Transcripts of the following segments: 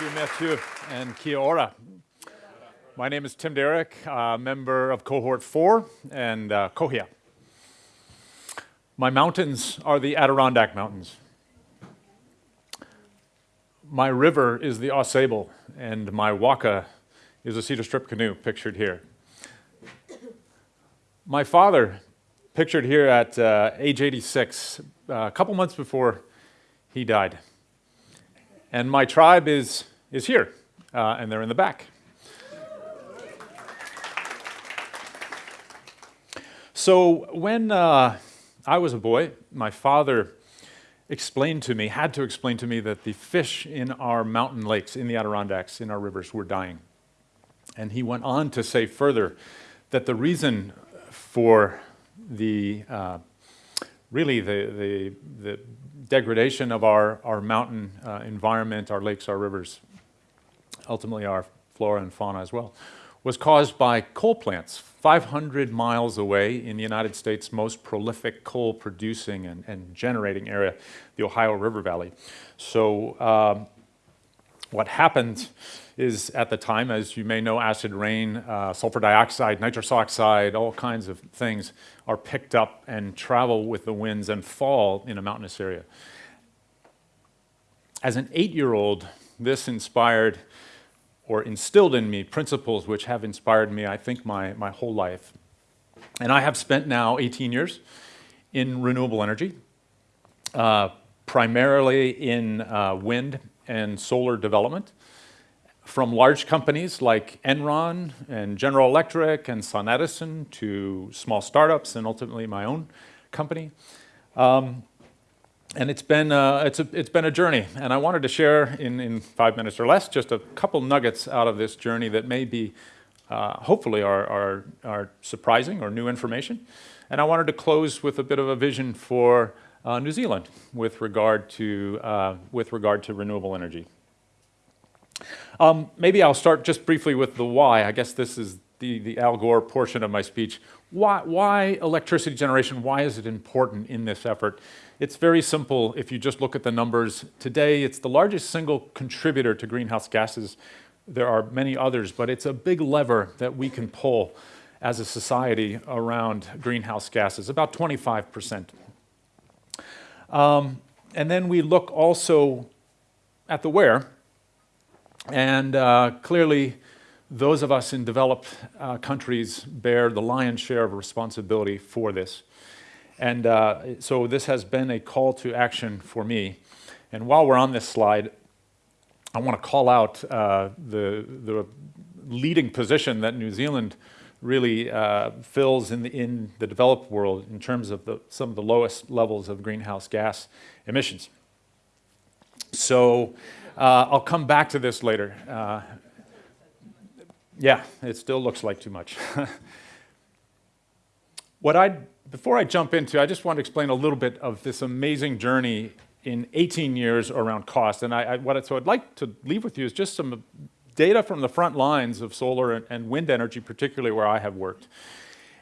You, Matthew, and kia ora. My name is Tim Derrick, uh, member of Cohort 4 and uh, COHIA. My mountains are the Adirondack Mountains. My river is the Ausable, and my waka is a cedar strip canoe pictured here. My father, pictured here at uh, age 86, uh, a couple months before he died. And my tribe is, is here, uh, and they're in the back. So when uh, I was a boy, my father explained to me, had to explain to me that the fish in our mountain lakes, in the Adirondacks, in our rivers, were dying. And he went on to say further that the reason for the uh, really the, the, the, degradation of our, our mountain uh, environment, our lakes, our rivers, ultimately our flora and fauna as well, was caused by coal plants 500 miles away in the United States' most prolific coal producing and, and generating area, the Ohio River Valley. So um, what happened is at the time, as you may know, acid rain, uh, sulfur dioxide, nitrous oxide, all kinds of things are picked up and travel with the winds and fall in a mountainous area. As an eight-year-old, this inspired or instilled in me principles which have inspired me, I think, my, my whole life. And I have spent now 18 years in renewable energy, uh, primarily in uh, wind and solar development from large companies like Enron and General Electric and Sun Edison to small startups and ultimately my own company. Um, and it's been, uh, it's, a, it's been a journey. And I wanted to share in, in five minutes or less just a couple nuggets out of this journey that may be, uh, hopefully, are, are, are surprising or new information. And I wanted to close with a bit of a vision for uh, New Zealand with regard to, uh, with regard to renewable energy. Um, maybe I'll start just briefly with the why. I guess this is the, the Al Gore portion of my speech. Why, why electricity generation? Why is it important in this effort? It's very simple if you just look at the numbers. Today, it's the largest single contributor to greenhouse gases. There are many others, but it's a big lever that we can pull as a society around greenhouse gases, about 25%. Um, and then we look also at the where, and uh, clearly, those of us in developed uh, countries bear the lion's share of responsibility for this. And uh, so this has been a call to action for me. And while we're on this slide, I want to call out uh, the, the leading position that New Zealand really uh, fills in the, in the developed world in terms of the, some of the lowest levels of greenhouse gas emissions. So uh, I'll come back to this later. Yeah, it still looks like too much. what I, before I jump into, I just want to explain a little bit of this amazing journey in 18 years around cost. And I, I, what, so I'd like to leave with you is just some data from the front lines of solar and, and wind energy, particularly where I have worked.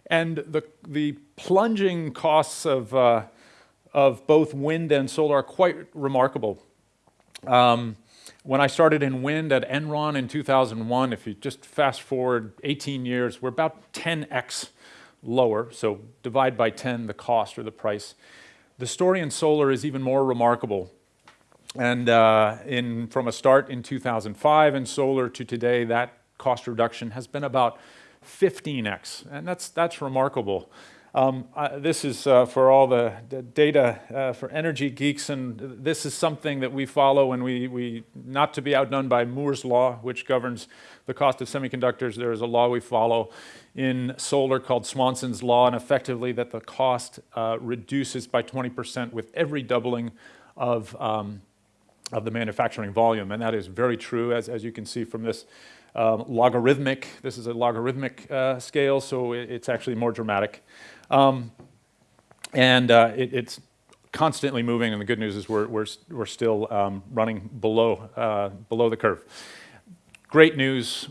And the, the plunging costs of, uh, of both wind and solar are quite remarkable. Um, when I started in wind at Enron in 2001, if you just fast forward 18 years, we're about 10x lower, so divide by 10 the cost or the price. The story in solar is even more remarkable. And uh, in, from a start in 2005 in solar to today, that cost reduction has been about 15x, and that's, that's remarkable. Um, uh, this is uh, for all the, the data uh, for energy geeks, and this is something that we follow and we, we, not to be outdone by Moore's law, which governs the cost of semiconductors. There is a law we follow in solar called Swanson's law, and effectively that the cost uh, reduces by 20% with every doubling of, um, of the manufacturing volume. And that is very true, as, as you can see from this um, logarithmic, this is a logarithmic uh, scale, so it, it's actually more dramatic. Um, and uh, it, it's constantly moving, and the good news is we're, we're, we're still um, running below, uh, below the curve. Great news,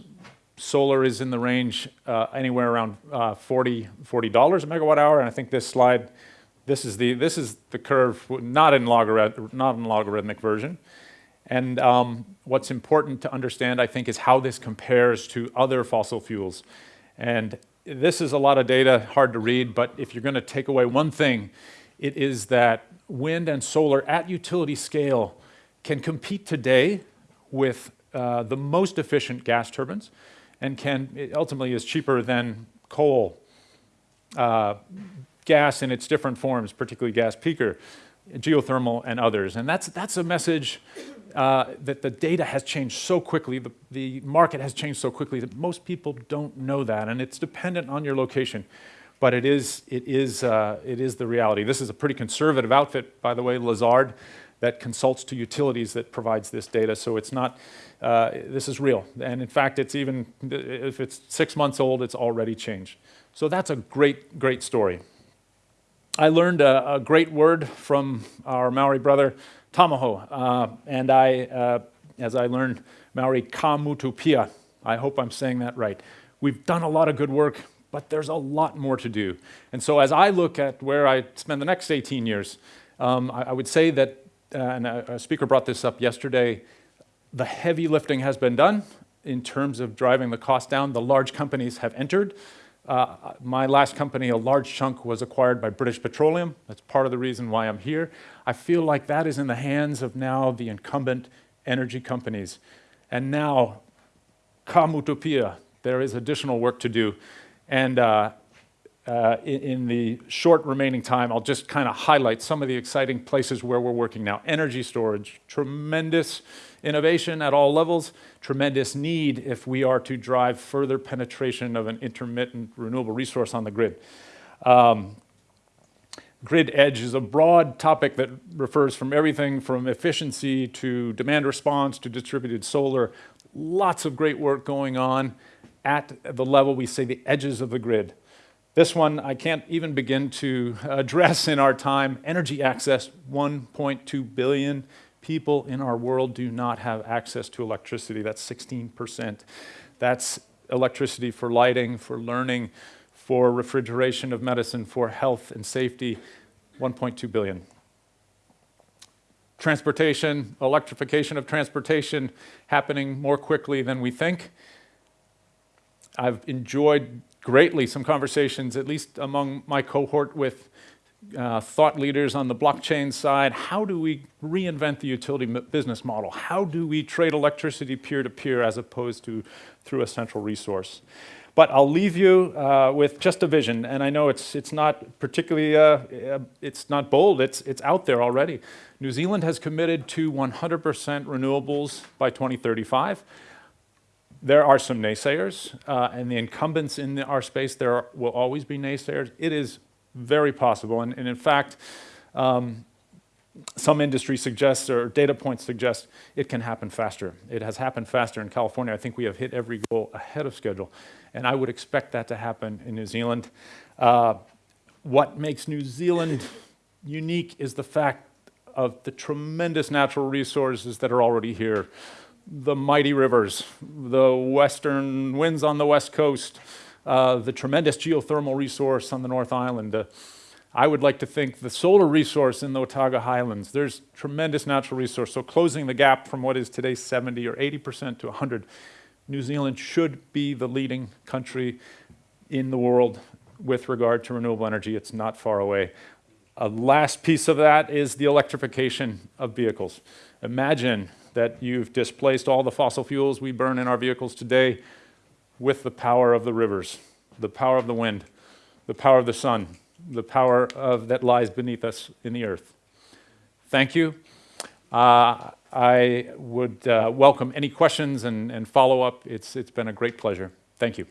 solar is in the range uh, anywhere around uh, 40, $40 a megawatt hour, and I think this slide, this is the, this is the curve, not in, logarith not in logarithmic version. And um, what's important to understand, I think, is how this compares to other fossil fuels. And this is a lot of data, hard to read, but if you're going to take away one thing, it is that wind and solar at utility scale can compete today with uh, the most efficient gas turbines and can ultimately is cheaper than coal, uh, gas in its different forms, particularly gas peaker, geothermal, and others. And that's, that's a message uh, that the data has changed so quickly, the, the market has changed so quickly that most people don't know that, and it's dependent on your location. But it is, it is, uh, it is the reality. This is a pretty conservative outfit, by the way, Lazard, that consults to utilities that provides this data. So it's not, uh, this is real. And in fact, it's even, if it's six months old, it's already changed. So that's a great, great story. I learned a, a great word from our Maori brother, Tamaho. Uh, and I, uh, as I learned Maori ka mutupia, I hope I'm saying that right. We've done a lot of good work, but there's a lot more to do. And so as I look at where I spend the next 18 years, um, I, I, would say that, uh, and a, a speaker brought this up yesterday, the heavy lifting has been done in terms of driving the cost down. The large companies have entered. Uh, my last company, a large chunk was acquired by British Petroleum. That's part of the reason why I'm here. I feel like that is in the hands of now the incumbent energy companies. And now, Kamutopia, there is additional work to do. And uh, uh, in, in, the short remaining time, I'll just kind of highlight some of the exciting places where we're working now. Energy storage, tremendous innovation at all levels, tremendous need if we are to drive further penetration of an intermittent renewable resource on the grid. Um, grid edge is a broad topic that refers from everything from efficiency to demand response to distributed solar. Lots of great work going on at the level we say the edges of the grid. This one I can't even begin to address in our time. Energy access, 1.2 billion people in our world do not have access to electricity. That's 16%. That's electricity for lighting, for learning, for refrigeration of medicine, for health and safety, 1.2 billion. Transportation, electrification of transportation happening more quickly than we think. I've enjoyed greatly some conversations, at least among my cohort with uh, thought leaders on the blockchain side, how do we reinvent the utility business model? How do we trade electricity peer-to-peer -peer as opposed to through a central resource? But I'll leave you uh, with just a vision, and I know it's, it's not particularly, uh, uh it's not bold, it's, it's out there already. New Zealand has committed to 100% renewables by 2035. There are some naysayers, uh, and the incumbents in the, our space, there are, will always be naysayers. It is very possible. And, and in fact, um, some industry suggests or data points suggest it can happen faster. It has happened faster in California. I think we have hit every goal ahead of schedule. And I would expect that to happen in New Zealand. Uh, what makes New Zealand unique is the fact of the tremendous natural resources that are already here. The mighty rivers, the western winds on the west coast, uh, the tremendous geothermal resource on the North Island. Uh, I would like to think the solar resource in the Otago Highlands. There's tremendous natural resource. So closing the gap from what is today 70 or 80% to 100, New Zealand should be the leading country in the world with regard to renewable energy. It's not far away. A last piece of that is the electrification of vehicles. Imagine that you've displaced all the fossil fuels we burn in our vehicles today with the power of the rivers, the power of the wind, the power of the sun, the power of, that lies beneath us in the earth. Thank you. Uh, I would uh, welcome any questions and, and follow up. It's, it's been a great pleasure. Thank you.